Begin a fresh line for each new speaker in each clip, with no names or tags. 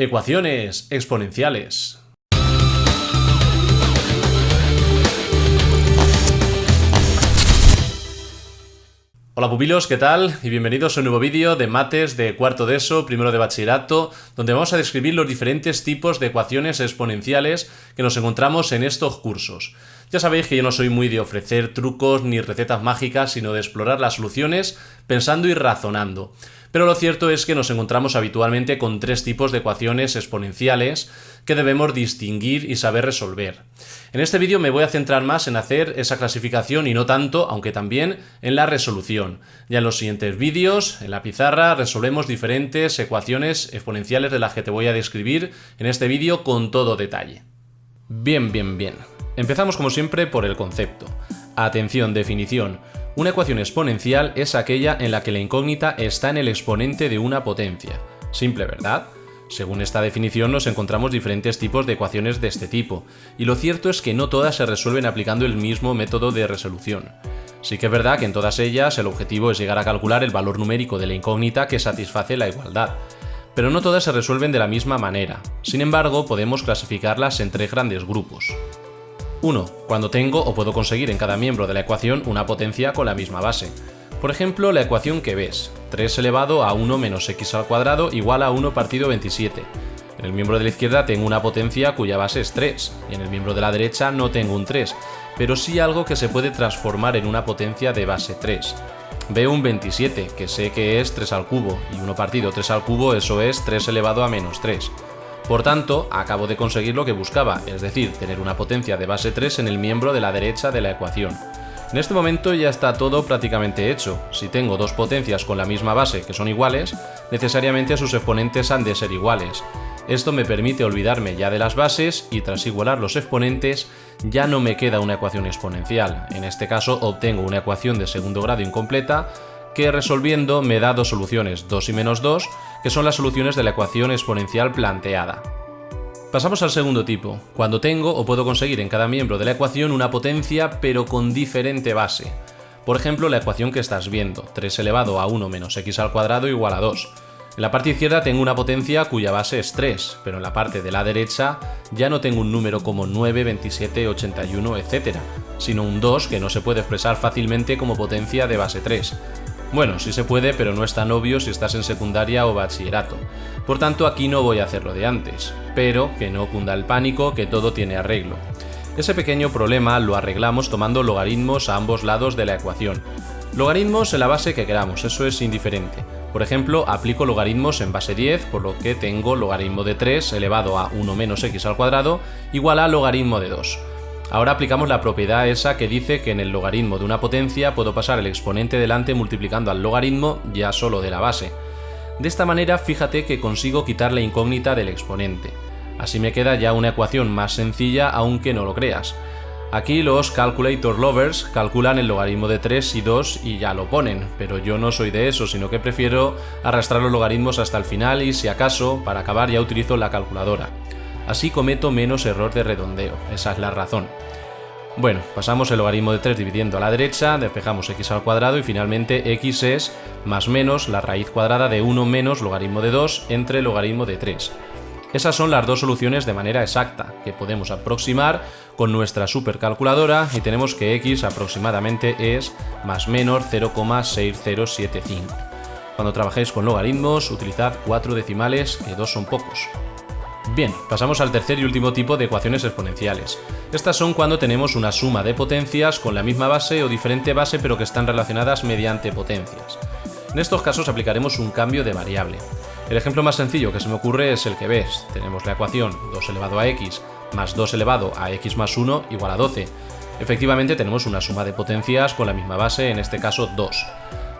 Ecuaciones exponenciales. Hola pupilos, ¿qué tal? Y bienvenidos a un nuevo vídeo de mates de cuarto de ESO, primero de bachillerato, donde vamos a describir los diferentes tipos de ecuaciones exponenciales que nos encontramos en estos cursos. Ya sabéis que yo no soy muy de ofrecer trucos ni recetas mágicas, sino de explorar las soluciones pensando y razonando. Pero lo cierto es que nos encontramos habitualmente con tres tipos de ecuaciones exponenciales que debemos distinguir y saber resolver. En este vídeo me voy a centrar más en hacer esa clasificación y no tanto, aunque también, en la resolución. Ya en los siguientes vídeos, en la pizarra, resolvemos diferentes ecuaciones exponenciales de las que te voy a describir en este vídeo con todo detalle. Bien, bien, bien. Empezamos como siempre por el concepto. Atención, definición. Una ecuación exponencial es aquella en la que la incógnita está en el exponente de una potencia. Simple, ¿verdad? Según esta definición nos encontramos diferentes tipos de ecuaciones de este tipo, y lo cierto es que no todas se resuelven aplicando el mismo método de resolución. Sí que es verdad que en todas ellas el objetivo es llegar a calcular el valor numérico de la incógnita que satisface la igualdad, pero no todas se resuelven de la misma manera. Sin embargo, podemos clasificarlas en tres grandes grupos. 1. Cuando tengo o puedo conseguir en cada miembro de la ecuación una potencia con la misma base. Por ejemplo, la ecuación que ves, 3 elevado a 1 menos x al cuadrado igual a 1 partido 27. En el miembro de la izquierda tengo una potencia cuya base es 3, y en el miembro de la derecha no tengo un 3, pero sí algo que se puede transformar en una potencia de base 3. Veo un 27, que sé que es 3 al cubo, y 1 partido 3 al cubo eso es 3 elevado a menos 3. Por tanto, acabo de conseguir lo que buscaba, es decir, tener una potencia de base 3 en el miembro de la derecha de la ecuación. En este momento ya está todo prácticamente hecho. Si tengo dos potencias con la misma base que son iguales, necesariamente sus exponentes han de ser iguales. Esto me permite olvidarme ya de las bases y tras igualar los exponentes ya no me queda una ecuación exponencial. En este caso obtengo una ecuación de segundo grado incompleta que resolviendo me da dos soluciones, 2 y menos 2, que son las soluciones de la ecuación exponencial planteada. Pasamos al segundo tipo, cuando tengo o puedo conseguir en cada miembro de la ecuación una potencia pero con diferente base. Por ejemplo, la ecuación que estás viendo, 3 elevado a 1 menos x al cuadrado igual a 2. En la parte izquierda tengo una potencia cuya base es 3, pero en la parte de la derecha ya no tengo un número como 9, 27, 81, etc., sino un 2 que no se puede expresar fácilmente como potencia de base 3. Bueno, sí se puede, pero no es tan obvio si estás en secundaria o bachillerato. Por tanto, aquí no voy a hacerlo de antes. Pero que no cunda el pánico, que todo tiene arreglo. Ese pequeño problema lo arreglamos tomando logaritmos a ambos lados de la ecuación. Logaritmos en la base que queramos, eso es indiferente. Por ejemplo, aplico logaritmos en base 10, por lo que tengo logaritmo de 3 elevado a 1 menos x al cuadrado igual a logaritmo de 2. Ahora aplicamos la propiedad esa que dice que en el logaritmo de una potencia puedo pasar el exponente delante multiplicando al logaritmo ya solo de la base. De esta manera fíjate que consigo quitar la incógnita del exponente. Así me queda ya una ecuación más sencilla aunque no lo creas. Aquí los calculator lovers calculan el logaritmo de 3 y 2 y ya lo ponen, pero yo no soy de eso, sino que prefiero arrastrar los logaritmos hasta el final y si acaso, para acabar ya utilizo la calculadora. Así cometo menos error de redondeo, esa es la razón. Bueno, pasamos el logaritmo de 3 dividiendo a la derecha, despejamos x al cuadrado y finalmente x es más menos la raíz cuadrada de 1 menos logaritmo de 2 entre logaritmo de 3. Esas son las dos soluciones de manera exacta, que podemos aproximar con nuestra supercalculadora y tenemos que x aproximadamente es más menos 0,6075. Cuando trabajéis con logaritmos, utilizad cuatro decimales, que dos son pocos. Bien, pasamos al tercer y último tipo de ecuaciones exponenciales. Estas son cuando tenemos una suma de potencias con la misma base o diferente base pero que están relacionadas mediante potencias. En estos casos aplicaremos un cambio de variable. El ejemplo más sencillo que se me ocurre es el que ves. Tenemos la ecuación 2 elevado a x más 2 elevado a x más 1 igual a 12. Efectivamente tenemos una suma de potencias con la misma base, en este caso 2.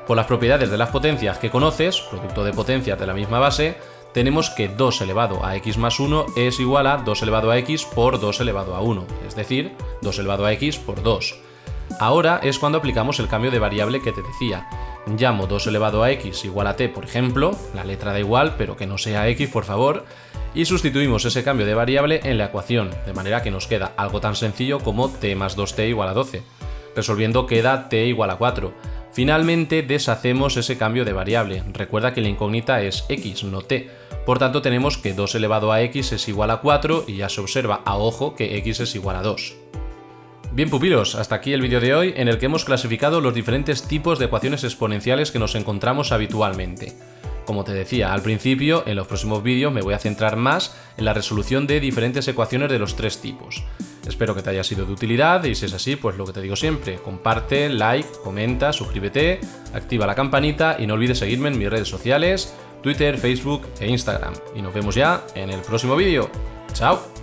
Por las propiedades de las potencias que conoces, producto de potencias de la misma base, tenemos que 2 elevado a x más 1 es igual a 2 elevado a x por 2 elevado a 1, es decir, 2 elevado a x por 2. Ahora es cuando aplicamos el cambio de variable que te decía. Llamo 2 elevado a x igual a t, por ejemplo, la letra da igual, pero que no sea x, por favor, y sustituimos ese cambio de variable en la ecuación, de manera que nos queda algo tan sencillo como t más 2t igual a 12. Resolviendo queda t igual a 4. Finalmente deshacemos ese cambio de variable. Recuerda que la incógnita es x, no t. Por tanto tenemos que 2 elevado a x es igual a 4 y ya se observa a ojo que x es igual a 2. Bien pupilos, hasta aquí el vídeo de hoy en el que hemos clasificado los diferentes tipos de ecuaciones exponenciales que nos encontramos habitualmente. Como te decía al principio, en los próximos vídeos me voy a centrar más en la resolución de diferentes ecuaciones de los tres tipos. Espero que te haya sido de utilidad y si es así, pues lo que te digo siempre, comparte, like, comenta, suscríbete, activa la campanita y no olvides seguirme en mis redes sociales, Twitter, Facebook e Instagram. Y nos vemos ya en el próximo vídeo. ¡Chao!